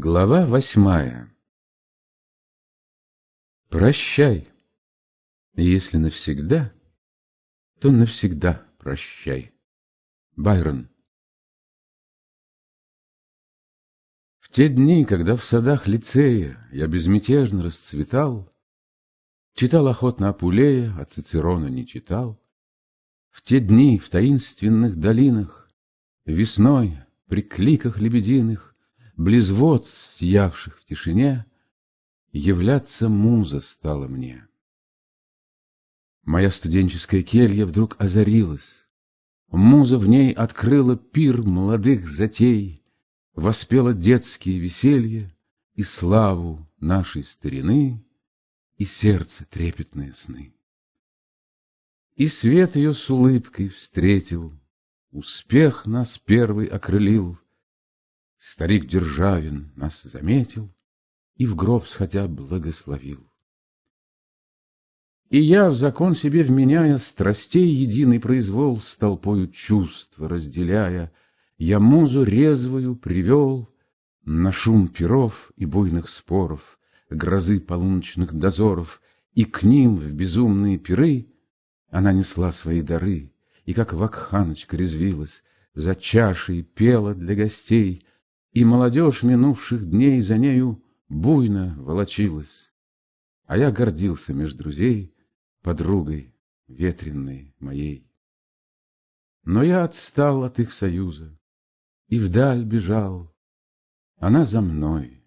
Глава восьмая. Прощай, если навсегда, то навсегда прощай. Байрон. В те дни, когда в садах лицея я безмятежно расцветал, Читал охотно Апулея, а Цицерона не читал, В те дни в таинственных долинах, Весной при кликах лебединых, Близ вод, сиявших в тишине, Являться муза стала мне. Моя студенческая келья вдруг озарилась. Муза в ней открыла пир молодых затей, Воспела детские веселья И славу нашей старины, И сердце трепетные сны. И свет ее с улыбкой встретил, Успех нас первый окрылил, Старик Державин нас заметил И в гроб сходя благословил. И я, в закон себе вменяя, Страстей единый произвол С толпою чувств разделяя, Я музу резвую привел На шум перов и буйных споров, Грозы полуночных дозоров, И к ним в безумные пиры Она несла свои дары, И как вакханочка резвилась, За чашей пела для гостей, и молодежь минувших дней за нею буйно волочилась. А я гордился меж друзей подругой ветренной моей. Но я отстал от их союза и вдаль бежал, она за мной.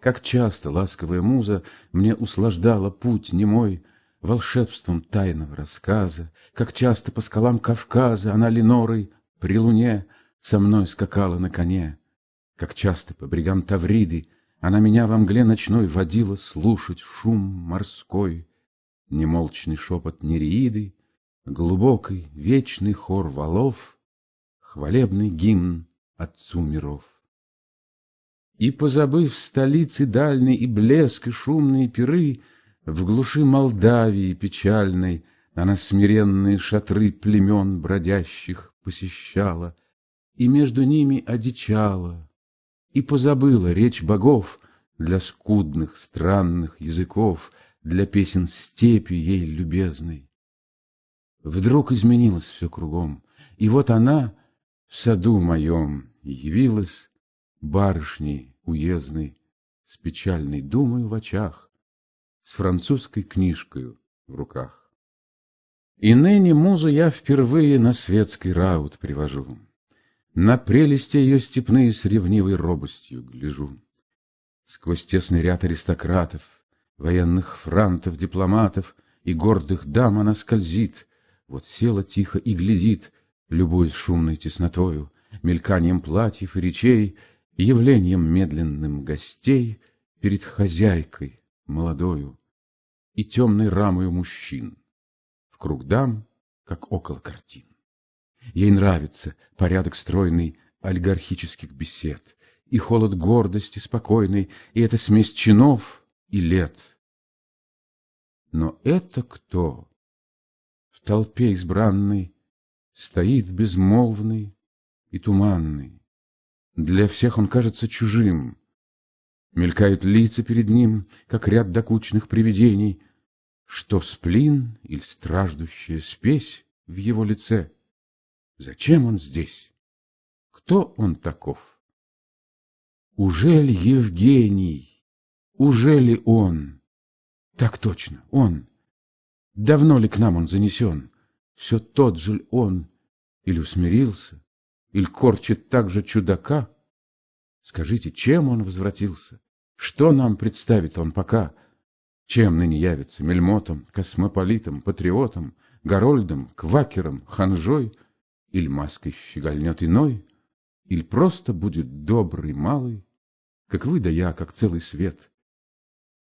Как часто ласковая муза мне услаждала путь немой волшебством тайного рассказа, как часто по скалам Кавказа она Ленорой при луне со мной скакала на коне. Как часто по брегам Тавриды Она меня во мгле ночной Водила слушать шум морской, Немолчный шепот нереиды, Глубокий вечный хор валов, Хвалебный гимн Отцу миров. И, позабыв столицы дальней И блеск, и шумные пиры, В глуши Молдавии печальной Она смиренные шатры племен бродящих посещала, И между ними одичала, и позабыла речь богов Для скудных странных языков, Для песен степи ей любезной. Вдруг изменилось все кругом, И вот она в саду моем Явилась барышней уездной, С печальной думой в очах, С французской книжкою в руках. И ныне музу я впервые На светский раут привожу. На прелести ее степные с ревнивой робостью гляжу. Сквозь тесный ряд аристократов, Военных франтов, дипломатов И гордых дам она скользит, Вот села тихо и глядит, Любуясь шумной теснотою, Мельканием платьев и речей, Явлением медленным гостей Перед хозяйкой молодою И темной рамою мужчин, В круг дам, как около картин. Ей нравится порядок стройный олигархических бесед, И холод гордости спокойной, И эта смесь чинов и лет. Но это кто? В толпе избранной Стоит безмолвный и туманный. Для всех он кажется чужим. Мелькают лица перед ним, как ряд докучных привидений, Что сплин или страждущая спесь в его лице — Зачем он здесь? Кто он таков? Ужели Евгений? Ужели он? Так точно, он. Давно ли к нам он занесен? Все тот же он? Или усмирился? Или корчит так же чудака? Скажите, чем он возвратился? Что нам представит он пока? Чем ныне явится мельмотом, космополитом, патриотом, Горольдом, квакером, ханжой — Иль маской щегольнет иной, Иль просто будет добрый малый, Как вы да я, как целый свет.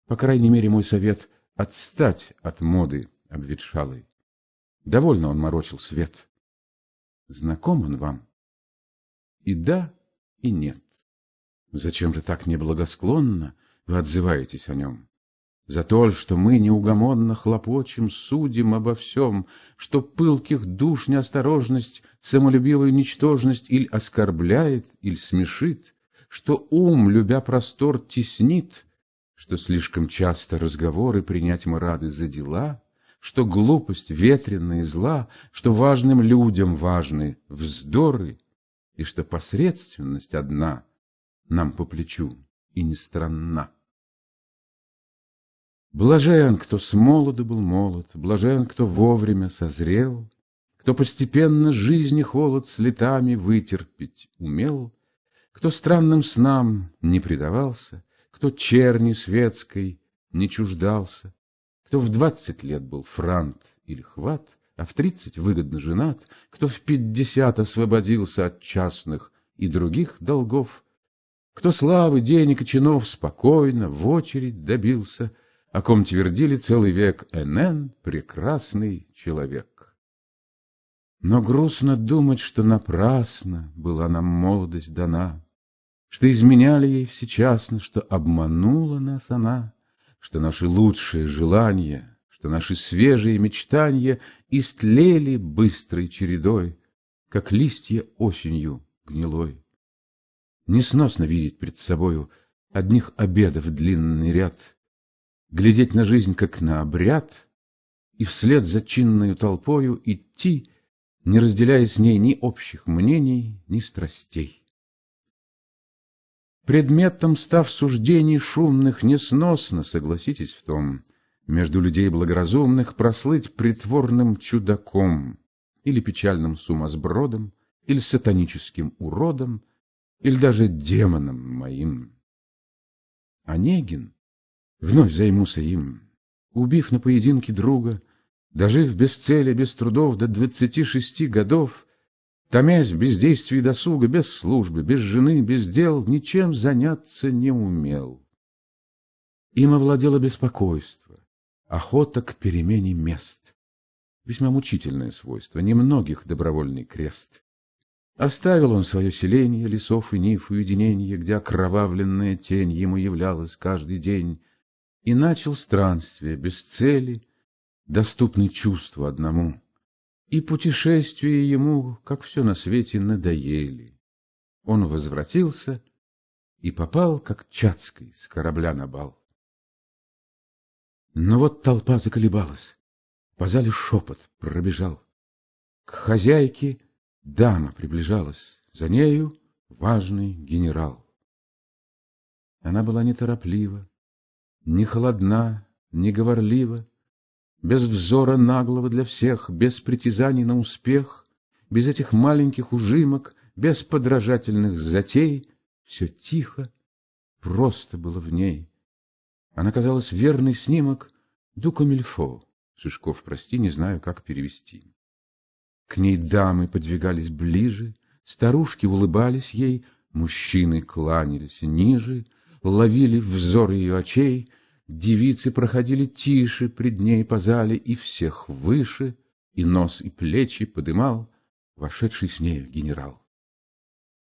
По крайней мере, мой совет — Отстать от моды обветшалой. Довольно он морочил свет. Знаком он вам? И да, и нет. Зачем же так неблагосклонно вы отзываетесь о нем? За то, что мы неугомонно хлопочем, судим обо всем, Что пылких душ неосторожность, Самолюбивую ничтожность Иль оскорбляет, иль смешит, Что ум, любя простор, теснит, Что слишком часто разговоры Принять мы рады за дела, Что глупость ветренная и зла, Что важным людям важны вздоры, И что посредственность одна Нам по плечу и не странна. Блажен, кто с молоду был молод, Блажен, кто вовремя созрел, Кто постепенно жизни холод С летами вытерпеть умел, Кто странным снам не предавался, Кто черни светской не чуждался, Кто в двадцать лет был франт или хват, А в тридцать выгодно женат, Кто в пятьдесят освободился От частных и других долгов, Кто славы, денег и чинов Спокойно в очередь добился — о ком твердили целый век НН прекрасный человек. Но грустно думать, что напрасно была нам молодость дана, Что изменяли ей всечасно, что обманула нас она, Что наши лучшие желания, что наши свежие мечтания Истлели быстрой чередой, как листья осенью гнилой. Несносно видеть пред собою одних обедов длинный ряд, глядеть на жизнь как на обряд и вслед за чинною толпою идти, не разделяя с ней ни общих мнений, ни страстей. Предметом став суждений шумных несносно, согласитесь в том, между людей благоразумных прослыть притворным чудаком или печальным сумасбродом, или сатаническим уродом, или даже демоном моим. Онегин Вновь займуся им. Убив на поединке друга, Дожив без цели, без трудов до двадцати шести годов, Томясь в бездействии досуга, без службы, без жены, без дел, Ничем заняться не умел. Им овладело беспокойство, охота к перемене мест. Весьма мучительное свойство, немногих добровольный крест. Оставил он свое селение, лесов и ниф, уединение, Где окровавленная тень ему являлась каждый день, и начал странствие без цели, доступный чувству одному. И путешествия ему, как все на свете, надоели. Он возвратился и попал, как Чацкой, с корабля на бал. Но вот толпа заколебалась, по зале шепот пробежал. К хозяйке дама приближалась, за нею важный генерал. Она была нетороплива, не холодна, не говорлива, без взора наглого для всех, без притязаний на успех, без этих маленьких ужимок, без подражательных затей, все тихо, просто было в ней. Она казалась верный снимок Дукамильфо. Шишков, прости, не знаю, как перевести. К ней дамы подвигались ближе, старушки улыбались ей, мужчины кланялись ниже, ловили взор ее очей, девицы проходили тише пред ней по зале, и всех выше, и нос, и плечи подымал вошедший с нею генерал.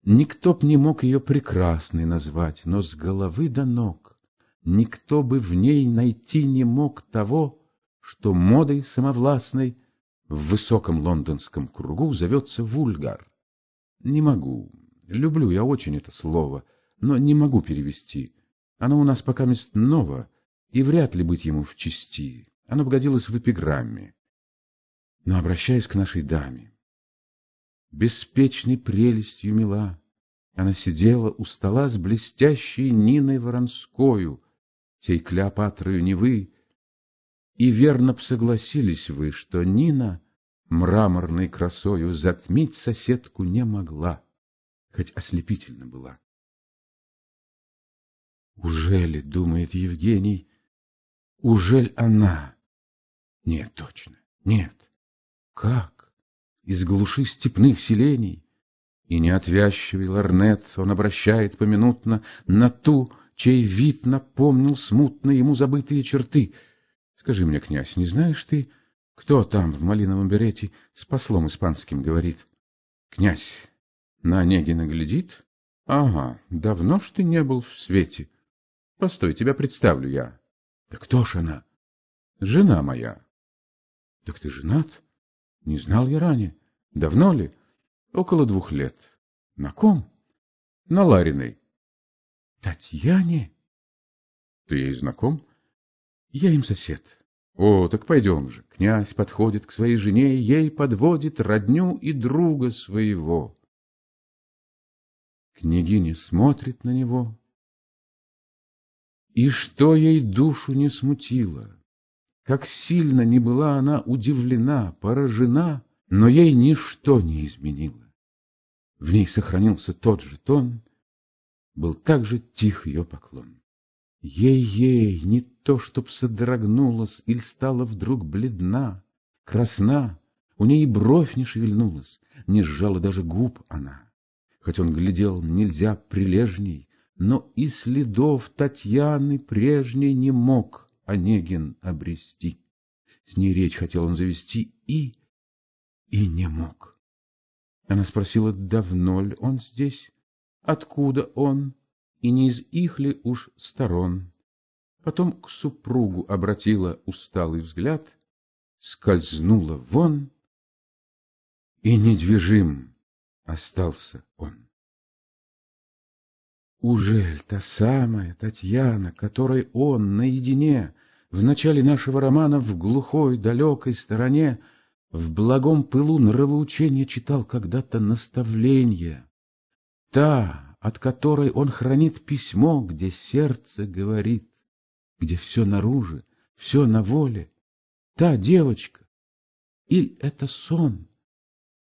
Никто б не мог ее прекрасной назвать, но с головы до ног никто бы в ней найти не мог того, что модой самовластной в высоком лондонском кругу зовется вульгар. Не могу, люблю я очень это слово — но не могу перевести. Оно у нас пока мест ново, и вряд ли быть ему в чести. Оно погодилось в эпиграмме. Но обращаясь к нашей даме. Беспечной прелестью мила, она сидела у стола с блестящей Ниной Воронскою, сей Клеопатрою Невы, и верно б согласились вы, что Нина мраморной красою затмить соседку не могла, хоть ослепительно была. Ужели, думает Евгений, ужель она? Нет, точно, нет. Как? Из глуши степных селений? И неотвязчивый ларнет он обращает поминутно на ту, чей вид напомнил смутно ему забытые черты. Скажи мне, князь, не знаешь ты, кто там в малиновом берете с послом испанским говорит? Князь на Онегина глядит? Ага, давно ж ты не был в свете. Постой, тебя представлю я. Да кто ж она? Жена моя. Так ты женат? Не знал я ранее. Давно ли? Около двух лет. На ком? На Лариной. Татьяне? Ты ей знаком? Я им сосед. О, так пойдем же. Князь подходит к своей жене, ей подводит родню и друга своего. Княгиня смотрит на него, и что ей душу не смутило, как сильно не была она удивлена, поражена, но ей ничто не изменило. В ней сохранился тот же тон, был также тих ее поклон. Ей-ей, не то, чтоб содрогнулась или стала вдруг бледна, красна, у ней и бровь не шевельнулась, не сжала даже губ она. Хоть он глядел нельзя прилежней, но и следов Татьяны прежней не мог Онегин обрести. С ней речь хотел он завести и... и не мог. Она спросила, давно ли он здесь, откуда он, и не из их ли уж сторон. Потом к супругу обратила усталый взгляд, скользнула вон, и недвижим остался он. Ужель та самая Татьяна, которой он наедине в начале нашего романа в глухой далекой стороне в благом пылу нравоучения читал когда-то наставление, та, от которой он хранит письмо, где сердце говорит, где все наружу, все на воле. Та девочка. Или это сон?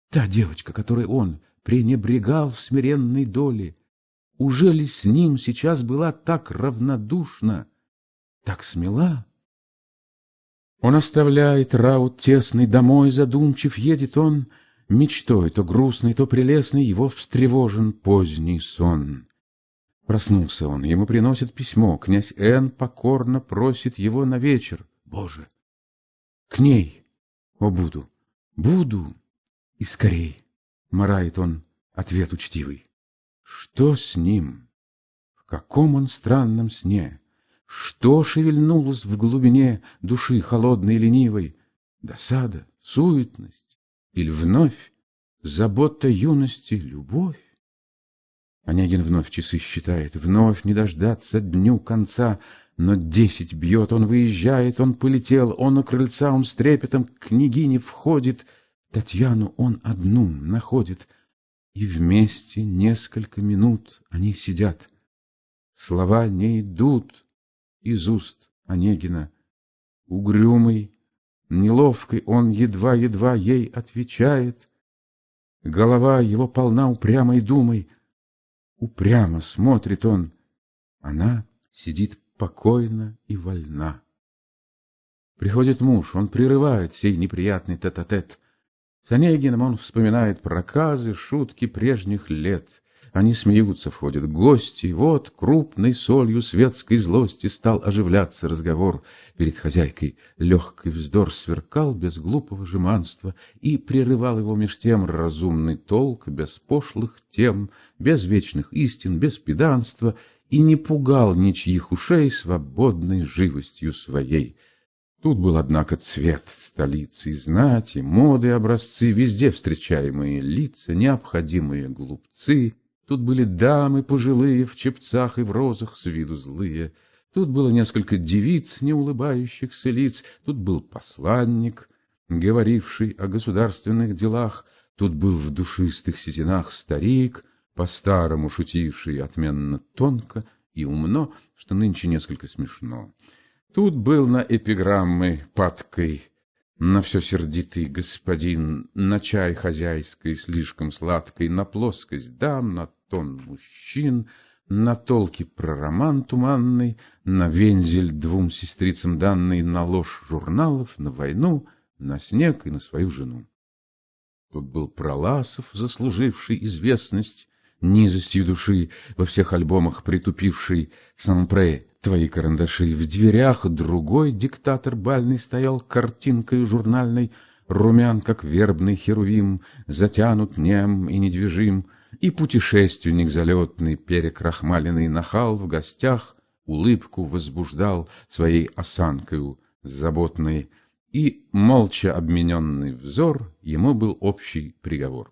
Та девочка, которой он пренебрегал в смиренной доле. Уже ли с ним сейчас была так равнодушна, так смела? Он оставляет раут тесный, домой задумчив едет он — Мечтой, то грустной, то прелестной, его встревожен поздний сон. Проснулся он, ему приносят письмо, князь Н. покорно просит его на вечер. Боже! К ней! О, буду, буду! И скорей! Марает он ответ учтивый. Что с ним? В каком он странном сне? Что шевельнулось в глубине души холодной и ленивой? Досада, суетность? Или вновь забота юности, любовь? Онегин вновь часы считает, вновь не дождаться дню конца, но десять бьет, он выезжает, он полетел, он у крыльца, он с трепетом к княгине входит, Татьяну он одну находит, и вместе несколько минут они сидят. Слова не идут из уст Онегина. Угрюмый, Неловкой он едва-едва ей отвечает. Голова его полна упрямой думой. Упрямо смотрит он. Она сидит покойно и вольна. Приходит муж, он прерывает сей неприятный тет-а-тет. -тет. С Онегиным он вспоминает проказы, шутки прежних лет. Они смеются, входят гости, вот крупной солью светской злости стал оживляться разговор. Перед хозяйкой легкий вздор сверкал без глупого жеманства и прерывал его меж тем разумный толк, без пошлых тем, без вечных истин, без педанства, и не пугал ничьих ушей свободной живостью своей. Тут был, однако, цвет столицы, знати, моды, образцы, везде встречаемые лица, необходимые глупцы — Тут были дамы пожилые, в чепцах и в розах, с виду злые. Тут было несколько девиц, не улыбающихся лиц. Тут был посланник, говоривший о государственных делах. Тут был в душистых сетинах старик, по-старому шутивший отменно тонко и умно, что нынче несколько смешно. Тут был на эпиграммы падкой, на все сердитый господин, на чай хозяйской слишком сладкой, на плоскость дам, на тон мужчин, на толки про роман туманный, на вензель двум сестрицам данный, на ложь журналов, на войну, на снег и на свою жену. Тут был Проласов, заслуживший известность низостью души, во всех альбомах притупивший сампре твои карандаши. В дверях другой диктатор бальный стоял картинкой журнальной, румян, как вербный херувим, затянут нем и недвижим, и путешественник залетный, перекрахмаленный нахал в гостях, улыбку возбуждал своей осанкою заботной, и молча обмененный взор ему был общий приговор.